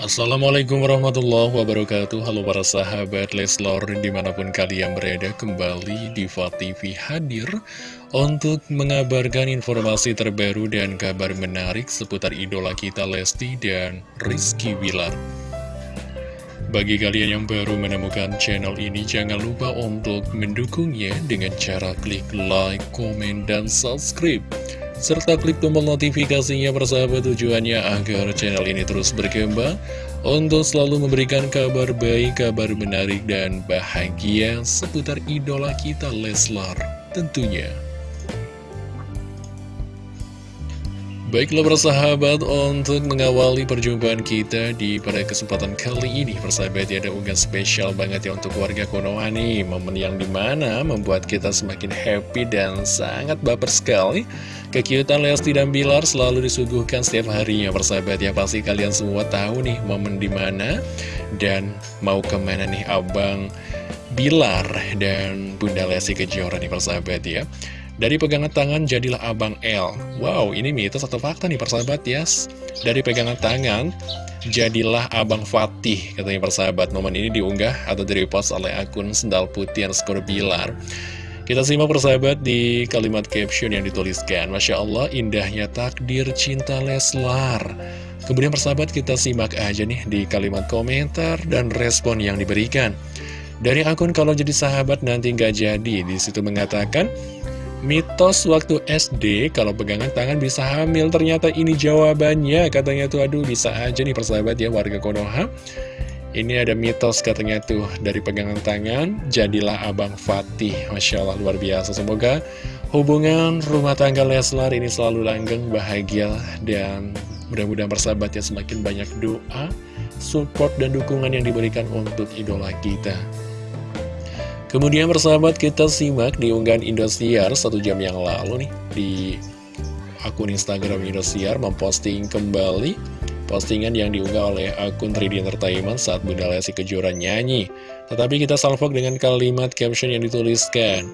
Assalamualaikum warahmatullahi wabarakatuh. Halo para sahabat Leslor di mana pun kalian berada kembali Diva TV hadir Untuk mengabarkan informasi terbaru dan kabar menarik seputar idola kita Lesti dan Rizky Wilar Bagi kalian yang baru menemukan channel ini Jangan lupa untuk mendukungnya dengan cara klik like, komen, dan subscribe serta klik tombol notifikasinya persahabat tujuannya agar channel ini terus berkembang untuk selalu memberikan kabar baik, kabar menarik, dan bahagia seputar idola kita Leslar tentunya. Baiklah persahabat, untuk mengawali perjumpaan kita di pada kesempatan kali ini Persahabat ya ada unggahan spesial banget ya untuk warga Konoha nih Momen yang di mana membuat kita semakin happy dan sangat baper sekali Kekiutan Lesti dan Bilar selalu disuguhkan setiap harinya persahabat. Ya Pasti kalian semua tahu nih momen di mana Dan mau ke mana nih Abang Bilar dan Bunda Lesti Kejora nih persahabat ya. Dari pegangan tangan jadilah Abang L. Wow, ini mitos atau fakta nih persahabat ya. Yes. Dari pegangan tangan jadilah Abang Fatih Katanya persahabat, momen ini diunggah atau direpost oleh akun Sendal Putih skor Bilar Kita simak persahabat di kalimat caption yang dituliskan. Masya Allah, indahnya takdir cinta Leslar. Kemudian persahabat kita simak aja nih di kalimat komentar dan respon yang diberikan. Dari akun kalau jadi sahabat nanti nggak jadi. Di situ mengatakan Mitos waktu SD, kalau pegangan tangan bisa hamil, ternyata ini jawabannya. Katanya tuh, aduh bisa aja nih persahabat ya warga Konoha. Ini ada mitos katanya tuh, dari pegangan tangan, jadilah Abang Fatih. Masya Allah, luar biasa. Semoga hubungan rumah tangga Leslar ini selalu langgeng, bahagia, dan mudah-mudahan persahabat ya semakin banyak doa, support, dan dukungan yang diberikan untuk idola kita. Kemudian persahabat kita simak di unggahan Indosiar satu jam yang lalu nih di akun Instagram Indosiar memposting kembali postingan yang diunggah oleh akun 3D Entertainment saat Bunda Lesti Kejora nyanyi. Tetapi kita salvok dengan kalimat caption yang dituliskan.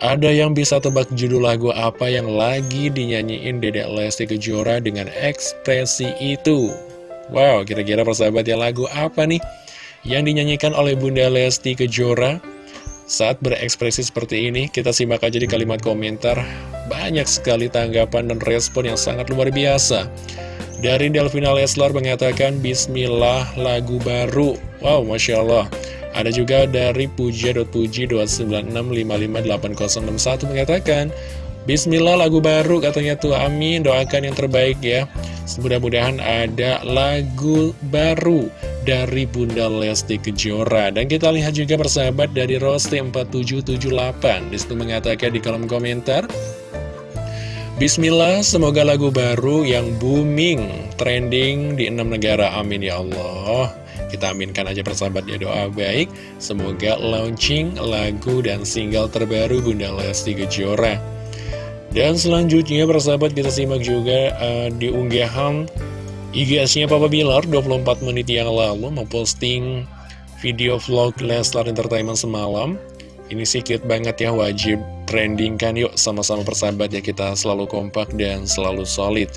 Ada yang bisa tebak judul lagu apa yang lagi dinyanyiin Dedek Lesti Kejora dengan ekspresi itu? Wow, kira-kira persahabat ya lagu apa nih? Yang dinyanyikan oleh Bunda Lesti Kejora saat berekspresi seperti ini, kita simak aja di kalimat komentar. Banyak sekali tanggapan dan respon yang sangat luar biasa. Dari Delvina Leslar mengatakan, Bismillah lagu baru. Wow, Masya Allah. Ada juga dari puja.puji296558061 mengatakan, Bismillah lagu baru katanya tuh amin doakan yang terbaik ya Mudah-mudahan ada lagu baru dari Bunda Lesti Kejora Dan kita lihat juga persahabat dari Rosti4778 Di situ mengatakan di kolom komentar Bismillah, semoga lagu baru yang booming, trending di enam negara, amin ya Allah. Kita aminkan aja persahabat ya doa baik, semoga launching lagu dan single terbaru Bunda Lesti Kejora. Dan selanjutnya persahabat kita simak juga uh, di unggahan IGS-nya Papa Bilar 24 menit yang lalu memposting video vlog Leslar Entertainment semalam. Ini sih banget ya wajib trending kan yuk sama-sama persahabat ya. Kita selalu kompak dan selalu solid.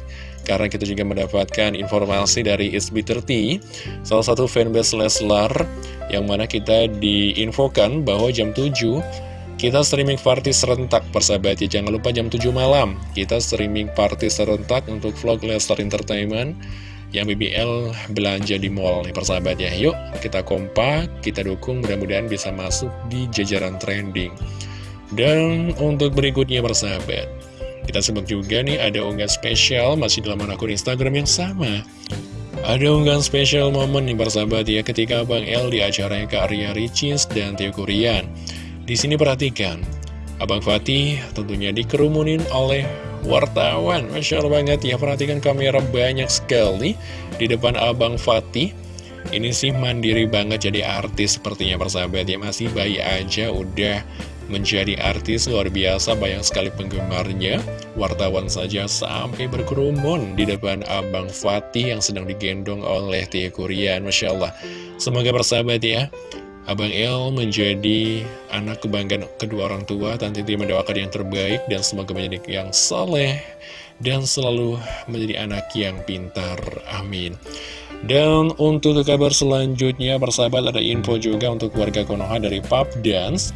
Karena kita juga mendapatkan informasi dari SB30 Salah satu fanbase Leslar Yang mana kita diinfokan bahwa jam 7 kita streaming party serentak persahabat ya. Jangan lupa jam 7 malam Kita streaming party serentak untuk vlog Lestar Entertainment Yang BBL belanja di mall nih persahabat ya. Yuk kita kompak, kita dukung mudah-mudahan bisa masuk di jajaran trending Dan untuk berikutnya persahabat Kita sebut juga nih ada unggahan spesial masih dalam akun Instagram yang sama ada unggahan spesial momen nih persahabat ya ketika Bang L di acaranya ke Arya Ricis dan Tio Kurian di sini perhatikan, Abang Fatih tentunya dikerumunin oleh wartawan. Masya Allah banget ya, perhatikan kamera banyak sekali di depan Abang Fatih. Ini sih mandiri banget jadi artis sepertinya persahabat ya, masih bayi aja udah menjadi artis luar biasa banyak sekali penggemarnya wartawan saja sampai berkerumun di depan Abang Fatih yang sedang digendong oleh Tia Kurian Masya Allah semoga persahabat ya Abang El menjadi anak kebanggaan kedua orang tua Tanti mendoakan yang terbaik dan semoga menjadi yang soleh dan selalu menjadi anak yang pintar. Amin. Dan untuk kabar selanjutnya, persahabat ada info juga untuk warga Konoha dari Pub Dance.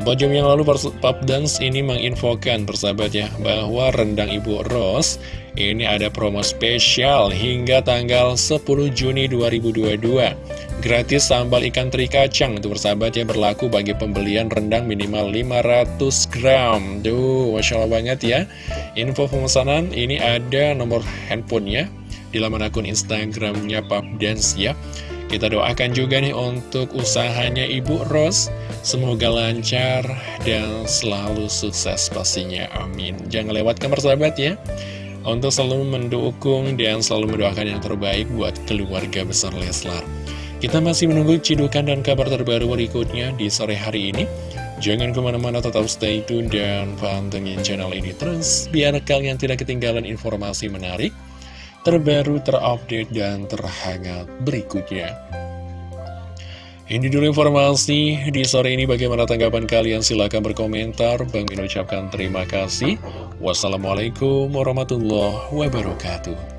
Empat jam yang lalu Pub Dance ini menginfokan persahabat ya, bahwa rendang Ibu Rose ini ada promo spesial hingga tanggal 10 Juni 2022 Gratis sambal ikan teri kacang Itu persahabat ya berlaku bagi pembelian rendang minimal 500 gram. Duh, Masya Allah banget ya. Info pemesanan ini ada nomor handphonenya Di laman akun Instagramnya Dance ya Kita doakan juga nih untuk usahanya Ibu Ros. Semoga lancar dan selalu sukses pastinya. Amin. Jangan lewatkan persahabat ya. Untuk selalu mendukung dan selalu mendoakan yang terbaik buat keluarga besar Leslar. Kita masih menunggu cidukan dan kabar terbaru berikutnya di sore hari ini. Jangan ke mana-mana tetap stay tune dan pantengin channel ini. Terus biar kalian tidak ketinggalan informasi menarik, terbaru, terupdate, dan terhangat berikutnya. Ini dulu informasi di sore ini bagaimana tanggapan kalian silahkan berkomentar. Bang Min ucapkan terima kasih. Wassalamualaikum warahmatullahi wabarakatuh.